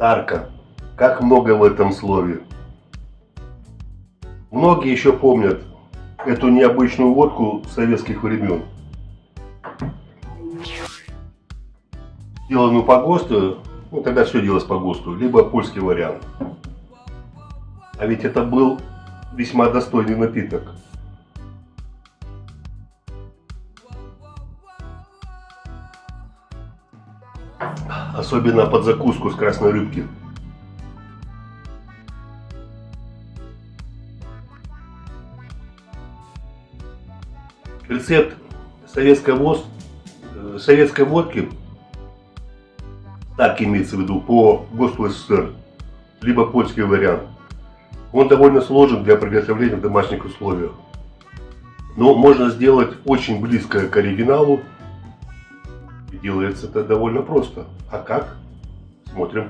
Старка. Как много в этом слове. Многие еще помнят эту необычную водку советских времен. Сделанную по ГОСТу, ну тогда все делалось по ГОСТу, либо польский вариант. А ведь это был весьма достойный напиток. Особенно под закуску с красной рыбки. Рецепт советской, воз, э, советской водки, так имеется в виду, по ГОСТу СССР, либо польский вариант, он довольно сложен для приготовления в домашних условиях. Но можно сделать очень близко к оригиналу. Делается это довольно просто. А как? Смотрим.